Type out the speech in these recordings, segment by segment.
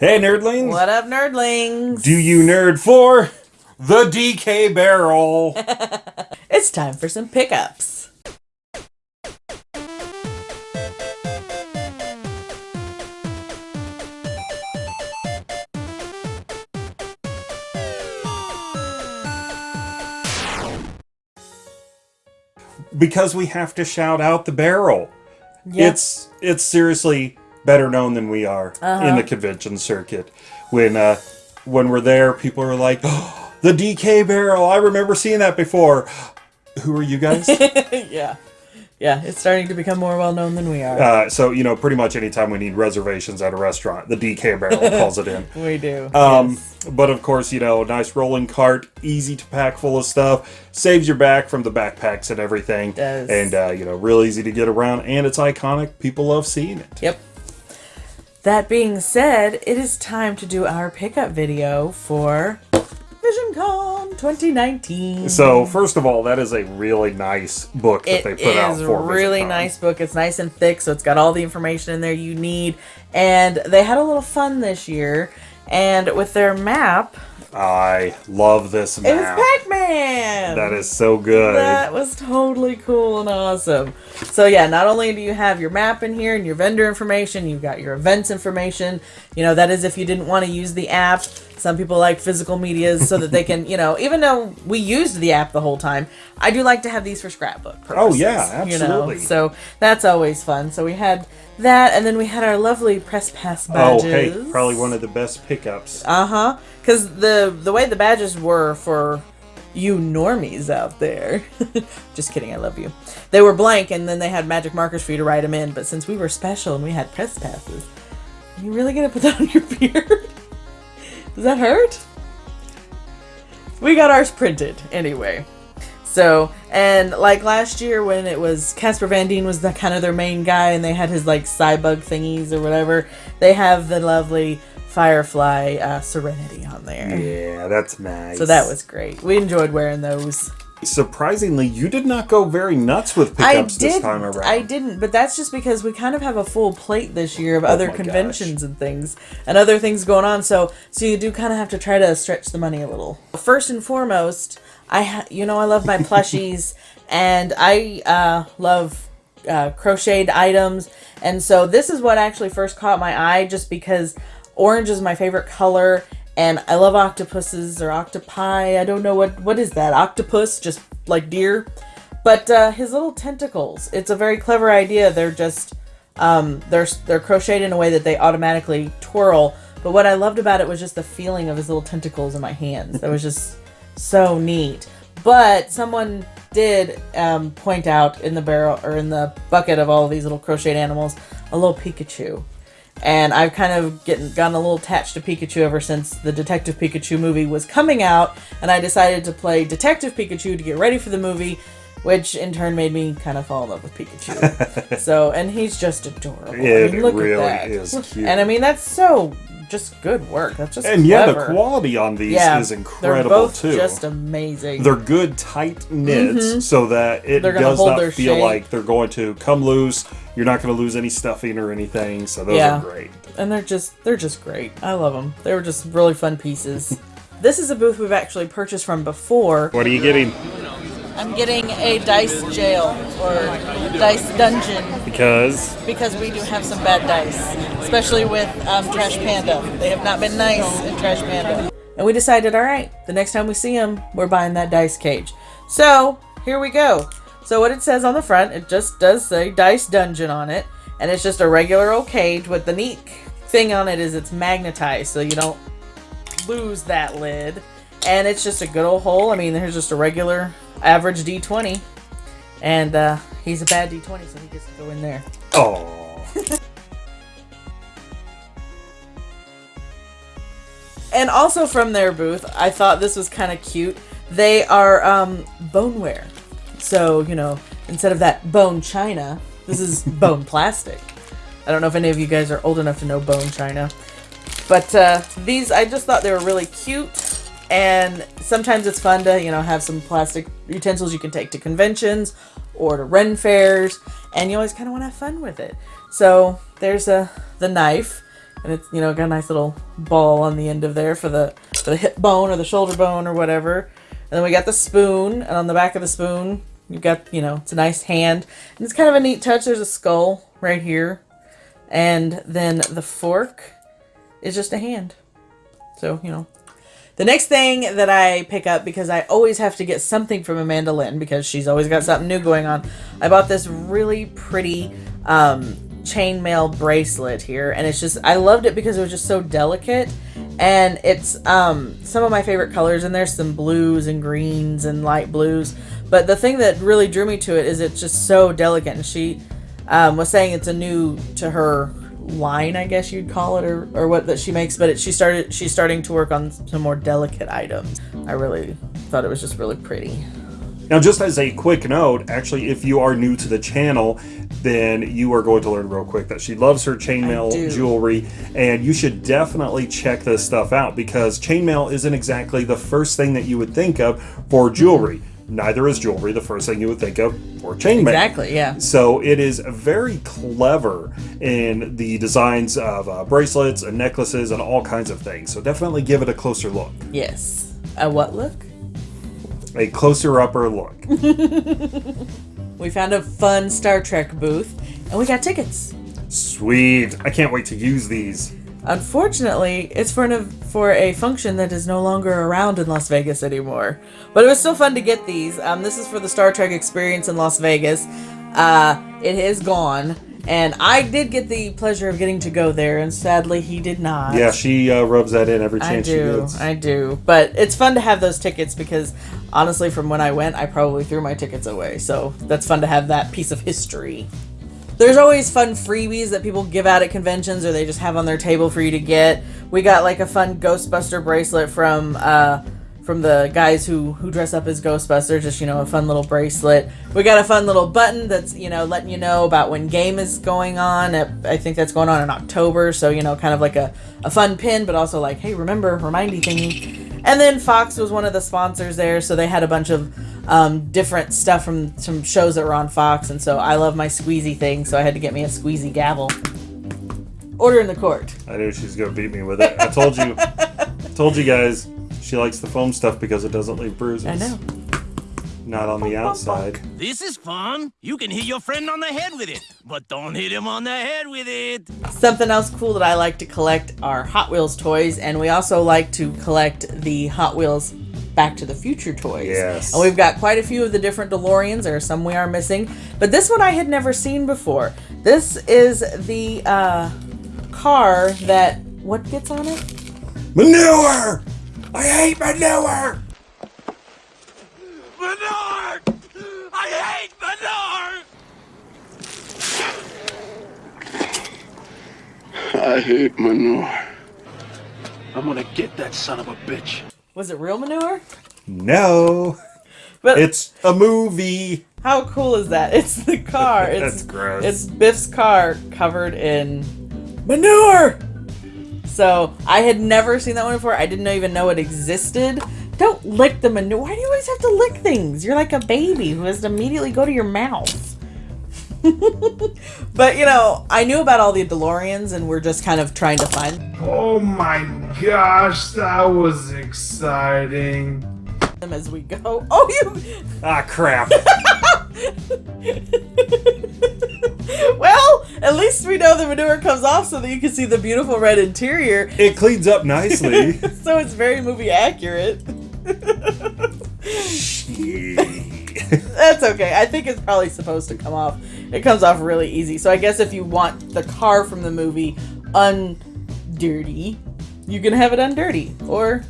Hey, nerdlings! What up, nerdlings? Do you nerd for the DK barrel? it's time for some pickups. because we have to shout out the barrel. Yep. It's it's seriously better known than we are Uh-huh. in the convention circuit. When uh, when we're there, people are like, oh, "The DK barrel! I remember seeing that before." Who are you guys? yeah. Yeah, it's starting to become more well known than we are. uh, so you know, pretty much anytime we need reservations at a restaurant, the DK barrel calls it in. we do. Um, yes. But of course, you know, nice rolling cart, easy to pack full of stuff, saves your back from the backpacks and everything. Does. And, uh, you know, real easy to get around, and it's iconic. People love seeing it. Yep. That being said, it is time to do our pickup video for VisionCon 2019. So, first of all, that is a really nice book that It they put out is for a really VisionCon. nice book. It's nice and thick, so it's got all the information in there you need. And they had a little fun this year. And with their map, I love this map. was Pac-Man. That is so good. That was totally cool and awesome. So yeah, not only do you have your map in here and your vendor information, you've got your events information. You know, that is if you didn't want to use the app. Some people like physical medias so that they can, you know, even though we used the app the whole time, I do like to have these for scrapbook purposes. Oh, yeah, You know, absolutely. so that's always fun. So we had that, and then we had our lovely press pass badges. oh, hey, probably one of the best pickups. Uh huh. Because the the way the badges were for you normies out there. Just kidding. I love you. They were blank, and then they had magic markers for you to write them in. But since we were special and we had press passes, are you really gonna put that on your beard? Does that hurt? We got ours printed anyway. So, and like last year when it was Casper Van Dien was the kind of their main guy and they had his like Cybug thingies or whatever, they have the lovely Firefly uh, Serenity on there. Yeah, that's nice. So that was great. We enjoyed wearing those. Surprisingly, you did not go very nuts with pickups this time around. I didn't, but that's just because we kind of have a full plate this year of other Oh my conventions and things and other things going on. So, so you do kind of have to try to stretch the money a little. First and foremost, I ha- you know I love my plushies and I uh, love uh, crocheted items, and so this is what actually first caught my eye, just because orange is my favorite color. And I love octopuses or octopi. I don't know what what is that. Octopus, just like deer. But uh, his little tentacles, it's a very clever idea. They're just um, they're they're crocheted in a way that they automatically twirl. But what I loved about it was just the feeling of his little tentacles in my hands. That was just so neat. But someone did um, point out in the barrel or in the bucket of all these little crocheted animals a little Pikachu. And I've kind of getting gotten a little attached to Pikachu ever since the Detective Pikachu movie was coming out, and I decided to play Detective Pikachu to get ready for the movie, which in turn made me kind of fall in love with Pikachu. so, and he's just adorable. It I mean, look really at that. is cute. And I mean, that's so just good work. That's just and yeah, the quality on these yeah, is they're incredible both too. just amazing. they're good tight knits mm-hmm. so that it They're does not feel shape. like they're going to come loose. You're not going to lose any stuffing or anything. So those Yeah. are great. and they're just they're just great. I love them. They were just really fun pieces. this is a booth we've actually purchased from before. What are you getting? I'm getting a dice jail or dice dungeon Because because we do have some bad dice, especially with um, Trash Panda. They have not been nice in Trash Panda. And we decided, all right, the next time we see them, we're buying that dice cage. So here we go. So what it says on the front, it just does say Dice Dungeon on it, and it's just a regular old cage. With the neat thing on it is it's magnetized, so you don't lose that lid. And it's just a good old hole. I mean, there's just a regular average D20. And uh, he's a bad D20, so he gets to go in there. oh, And also from their booth, I thought this was kind of cute. They are um, boneware. So, you know, instead of that bone china, this is bone plastic. I don't know if any of you guys are old enough to know bone china. But uh, these, I just thought they were really cute. And sometimes it's fun to, you know, have some plastic utensils you can take to conventions or to Ren fairs. And you always kind of want to have fun with it. So there's a the knife. and it's you know got a nice little ball on the end of there for the for the hip bone or the shoulder bone or whatever. And then we got the spoon, and on the back of the spoon, you've got you know it's a nice hand, and it's kind of a neat touch. There's a skull right here, and then the fork is just a hand. So you know. The next thing that I pick up because I always have to get something from Amanda Lynn because she's always got something new going on. I bought this really pretty um, chainmail bracelet here, and it's just I loved it because it was just so delicate, and it's um, some of my favorite colors and there's some blues and greens and light blues. But the thing that really drew me to it is it's just so delicate, and she um, was saying it's a new to her line, I guess you'd call it, or, or what that she makes. But it, she started she's starting to work on some more delicate items. I really thought it was just really pretty. Now, just as a quick note, actually, if you are new to the channel, then you are going to learn real quick that she loves her chainmail jewelry, and you should definitely check this stuff out because chainmail isn't exactly the first thing that you would think of for jewelry. Neither is jewelry the first thing you would think of for chainmail. Exactly, yeah. So it is very clever in the designs of uh, bracelets and necklaces and all kinds of things. So definitely give it a closer look, Yes. A what look? a closer upper look. We found a fun Star Trek booth, and we got tickets. Sweet! I can't wait to use these. Unfortunately, it's for an, for a function that is no longer around in Las Vegas anymore. But it was still fun to get these. Um, this is for the Star Trek experience in Las Vegas. Uh, it is gone, and I did get the pleasure of getting to go there, and sadly, he did not. Yeah, she uh, rubs that in every chance she do, gets. I do. But it's fun to have those tickets because honestly, from when I went, I probably threw my tickets away. So that's fun to have that piece of history. There's always fun freebies that people give out at conventions or they just have on their table for you to get. We got like a fun Ghostbuster bracelet from uh, from the guys who who dress up as Ghostbusters. Just you know, a fun little bracelet. We got a fun little button that's you know letting you know about when game is going on. I think that's going on in October. So you know, kind of like a a fun pin, but also like, hey, remember, remindy thingy. And then Fox was one of the sponsors there, so they had a bunch of um, different stuff from some shows that were on Fox, and so I love my squeezy thing, so I had to get me a squeezy gavel. Order in the court. I knew she was gonna beat me with it. I told you, told you guys, she likes the foam stuff because it doesn't leave bruises. I know. Not on the outside. This is fun. You can hit your friend on the head with it, but don't hit him on the head with it. Something else cool that I like to collect are Hot Wheels toys, and we also like to collect the Hot Wheels Back to the Future toys. Yes. And we've got quite a few of the different DeLoreans. There are some we are missing, but this one I had never seen before. This is the uh, car that what gets on it? Manure! I hate manure! Manure! I hate manure! I hate manure. I'm gonna get that son of a bitch. Was it real manure? No, But it's a movie. How cool is that? It's the car. It's, That's gross. It's Biff's car covered in manure. So I had never seen that one before. I didn't even know it existed. Don't lick the manure. Why do you always have to lick things? You're like a baby who has to immediately go to your mouth. but you know, I knew about all the DeLoreans, and we're just kind of trying to find Oh my gosh, that was exciting. them as we go. Oh, you. Ah, crap. well, at least we know the manure comes off so that you can see the beautiful red interior. it cleans up nicely. so it's very movie accurate. That's okay. I think it's probably supposed to come off. It comes off really easy. So I guess if you want the car from the movie undirty, you can have it undirty. Or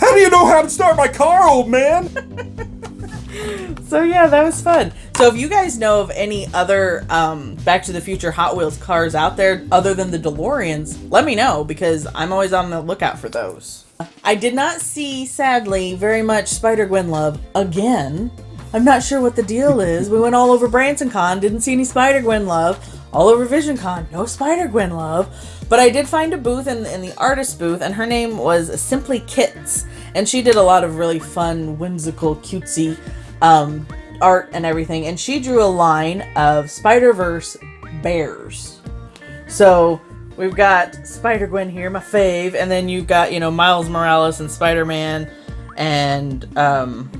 How do you know how to start my car, old man? so yeah, that was fun. So if you guys know of any other um, Back to the Future Hot Wheels cars out there other than the DeLoreans, let me know because I'm always on the lookout for those. I did not see, sadly, very much Spider Gwen love again. I'm not sure what the deal is. We went all over Branson Con, didn't see any Spider Gwen love. All over Vision Con, no Spider Gwen love. But I did find a booth in, in the artist booth, and her name was Simply Kits. And she did a lot of really fun, whimsical, cutesy um, art and everything. And she drew a line of Spider Verse bears. So we've got Spider Gwen here, my fave, and then you've got you know Miles Morales and Spider Man, and um,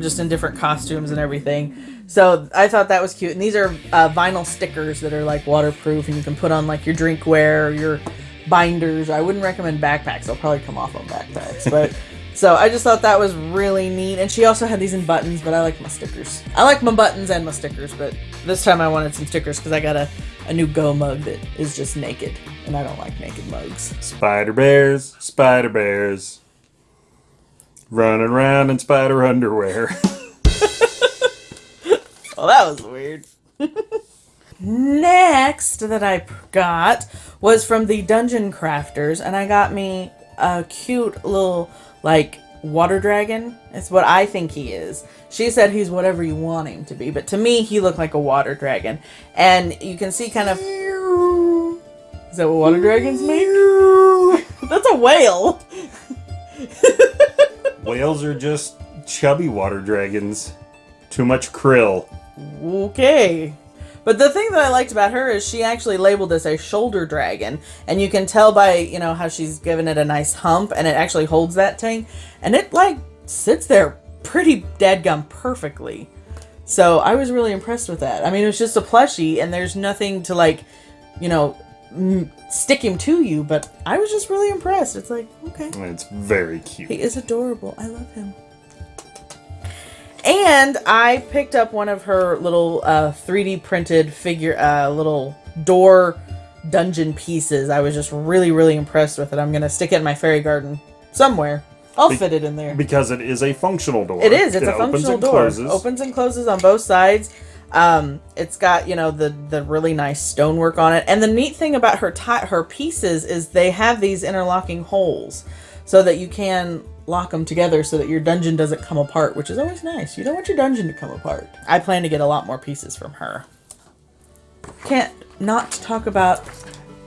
just in different costumes and everything. So I thought that was cute. And these are uh, vinyl stickers that are like waterproof, and you can put on like your drinkware or your binders. I wouldn't recommend backpacks; they'll probably come off on backpacks, but. So I just thought that was really neat. And she also had these in buttons, but I like my stickers. I like my buttons and my stickers, but this time I wanted some stickers because I got a, a new Go mug that is just naked. And I don't like naked mugs. Spider bears, spider bears. Running around in spider underwear. Well, that was weird. Next that I got was from the Dungeon Crafters, and I got me a cute little, like, water dragon. It's what I think he is. She said he's whatever you want him to be, but to me, he looked like a water dragon. And you can see kind of. Is that what water dragons make? That's a whale. Whales are just chubby water dragons. Too much krill. Okay. But the thing that I liked about her is she actually labeled this a shoulder dragon, and you can tell by you know how she's given it a nice hump, and it actually holds that thing, and it like sits there pretty dadgum perfectly. So I was really impressed with that. I mean, it was just a plushie, and there's nothing to like, you know, m- stick him to you. But I was just really impressed. It's like okay, It's very cute. he is adorable. I love him. And I picked up one of her little uh, 3D printed figure, uh, little door dungeon pieces. I was just really, really impressed with it. I'm gonna stick it in my fairy garden somewhere. I'll Be- fit it in there. Because it is a functional door. It is. It's It a functional door. closes. Opens and closes on both sides. Um, it's got you know the the really nice stonework on it, and the neat thing about her her pieces is they have these interlocking holes, so that you can lock them together so that your dungeon doesn't come apart, which is always nice. You don't want your dungeon to come apart. I plan to get a lot more pieces from her. Can't not talk about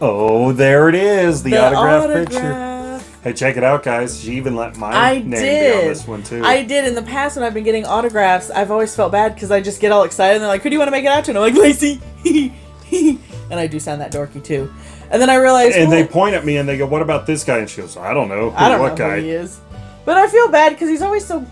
Oh, there it is. The, the autograph, picture. Hey, check it out, guys. She even let my I name did. be on this one too. I did in the past when I've been getting autographs. I've always felt bad because I just get all excited and they're like, "Who do you want to make it out to?" And I'm like, "Lacey," and I do sound that dorky too. And then I realized, and well, they point at me and they go, "What about this guy?" And she goes, "I don't know. I don't what know guy?" who he is, but I feel bad because he's always so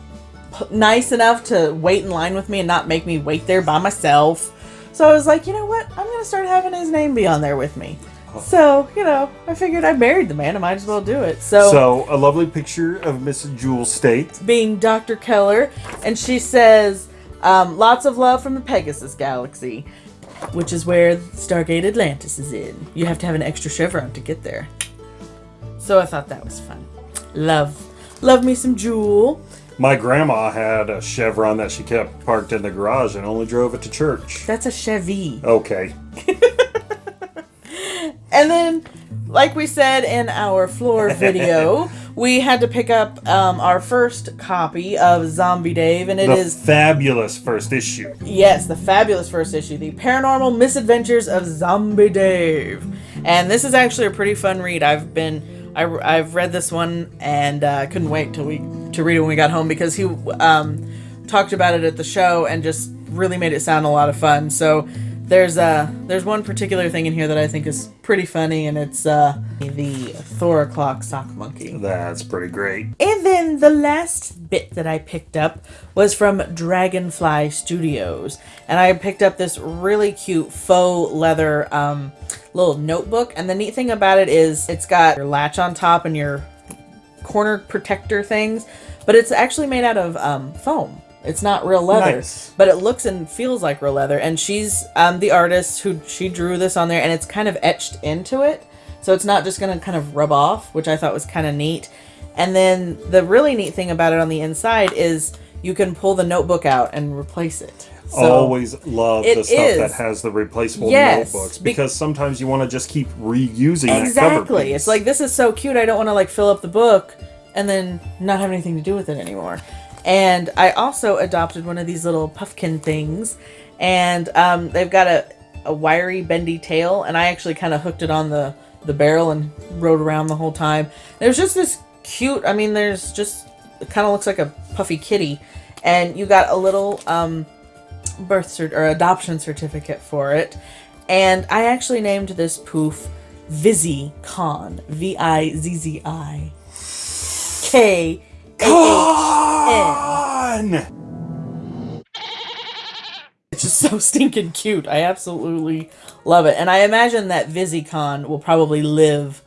p- nice enough to wait in line with me and not make me wait there by myself. So I was like, you know what? I'm gonna start having his name be on there with me. So you know, I figured I married the man. I might as well do it. So So, a lovely picture of Miss Jewel Staite. being Dr. Keller, and she says, um, "Lots of love from the Pegasus Galaxy, which is where Stargate Atlantis is in. You have to have an extra chevron to get there." So I thought that was fun. Love, love me some Jewel. My grandma had a Chevron that she kept parked in the garage and only drove it to church. That's a Chevy. Okay. And then, like we said in our floor video, we had to pick up um, our first copy of Zombie Dave, and it the is fabulous first issue. Yes, the fabulous first issue, The Paranormal Misadventures of Zombie Dave. And this is actually a pretty fun read. I've been I, I've read this one and uh, couldn't wait till we to read it when we got home because he um, talked about it at the show and just really made it sound a lot of fun. So there's uh there's one particular thing in here that I think is pretty funny and it's uh the Thor clock sock monkey. That's pretty great. And then the last bit that I picked up was from Dragonfly Studios. And I picked up this really cute faux leather um, little notebook. And the neat thing about it is it's got your latch on top and your corner protector things, but it's actually made out of um, foam. It's not real leather, Nice. but it looks and feels like real leather. And she's um, the artist who she drew this on there, and it's kind of etched into it, so it's not just gonna kind of rub off, which I thought was kind of neat. And then the really neat thing about it on the inside is you can pull the notebook out and replace it. So, Always love the stuff is. that has the replaceable Yes, notebooks be- because sometimes you want to just keep reusing that cover Exactly. It's like this is so cute. I don't want to like fill up the book and then not have anything to do with it anymore. And I also adopted one of these little puffkin things, and um, they've got a, a wiry, bendy tail, and I actually kind of hooked it on the the barrel and rode around the whole time. There's just this cute. I mean, there's just it kind of looks like a puffy kitty, and you got a little um, birth cert or adoption certificate for it. And I actually named this poof Vizzy Con. V I Z Z I K A H It's just so stinking cute. I absolutely love it. And I imagine that VizzyCon will probably live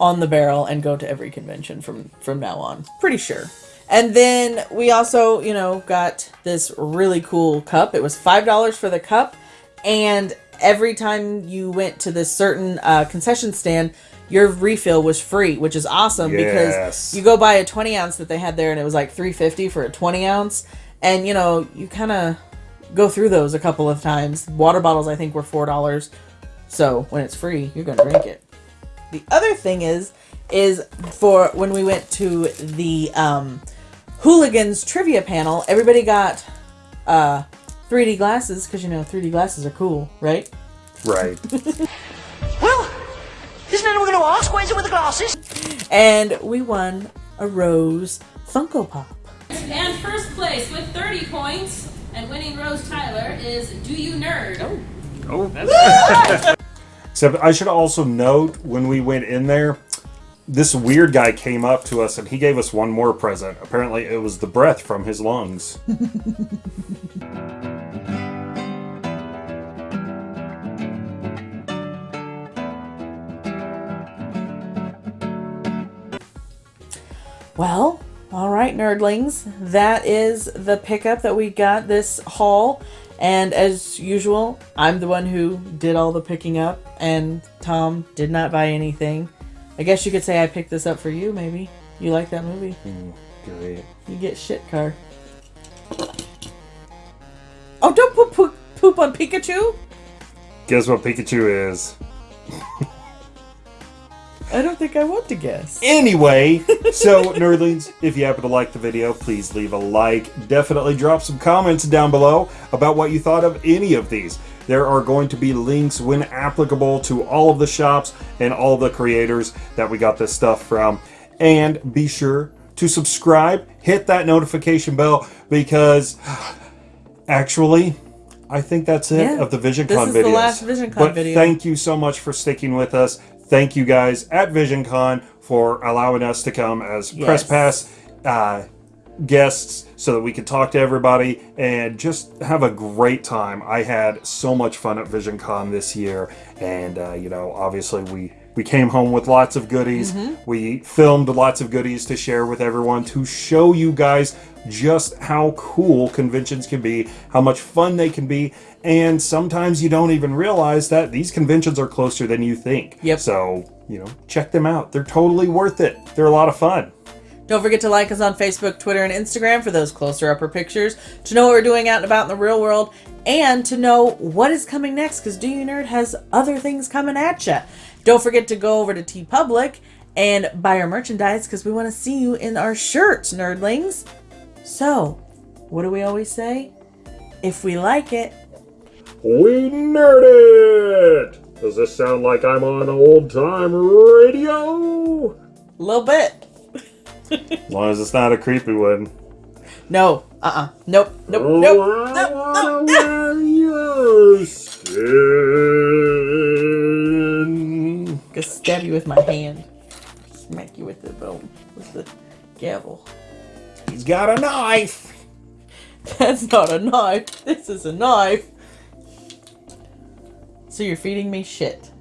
on the barrel and go to every convention from from now on. Pretty sure. And then we also, you know, got this really cool cup. It was $5 for the cup and every time you went to this certain uh, concession stand, your refill was free, which is awesome Yes. because you go buy a 20 ounce that they had there and it was like 350 for a 20 ounce. And you know you kind of go through those a couple of times. Water bottles i think were four dollars. So when it's free you're gonna drink it. The other thing is is for when we went to the um, hooligans trivia panel everybody got uh 3d glasses because you know 3d glasses are cool right? Right. Well, isn't anyone going to ask? Where's it with the glasses? and we won a rose funko pop And first place with 30 points and winning Rose Tyler is Do You Nerd? Oh, oh. Except I should also note when we went in there, this weird guy came up to us and he gave us one more present. Apparently, it was the breath from his lungs. Well, all right, nerdlings. That is the pickup that we got this haul. And as usual, I'm the one who did all the picking up, and Tom did not buy anything. I guess you could say I picked this up for you, maybe. You like that movie? Mm, Great. You get shit car. Oh, don't poop, poop, poop on Pikachu! Guess what Pikachu is? I don't think I want to guess. Anyway, so nerdlings, if you happen to like the video, please leave a like. Definitely drop some comments down below about what you thought of any of these. There are going to be links when applicable to all of the shops and all the creators that we got this stuff from. And be sure to subscribe, hit that notification bell because actually, I think that's it Yeah. of the VisionCon videos. This is the videos. last VisionCon but video. Thank you so much for sticking with us. Thank you guys at VisionCon for allowing us to come as press pass uh, guests so that we could talk to everybody and just have a great time. I had so much fun at VisionCon this year, and uh, you know, obviously we we came home with lots of goodies. We filmed lots of goodies to share with everyone to show you guys just how cool conventions can be, how much fun they can be, and sometimes you don't even realize that these conventions are closer than you think. Yep. So, you know, check them out. They're totally worth it. They're a lot of fun. Don't forget to like us on Facebook, Twitter, and Instagram for those closer upper pictures, to know what we're doing out and about in the real world, and to know what is coming next, because Do You Nerd has other things coming at you. Don't forget to go over to TeePublic and buy our merchandise, because we want to see you in our shirts, nerdlings. So, what do we always say? If we like it, We nerd it! Does this sound like I'm on old time radio? a little bit. As long as it's not a creepy one. No, uh uh Nope, nope, Oh, nope, I nope, wanna nope, nope. wear your skin. Gonna stab you with my hand. Smack you with the bone, with the gavel. He's got a knife. That's not a knife. This is a knife. So you're feeding me shit.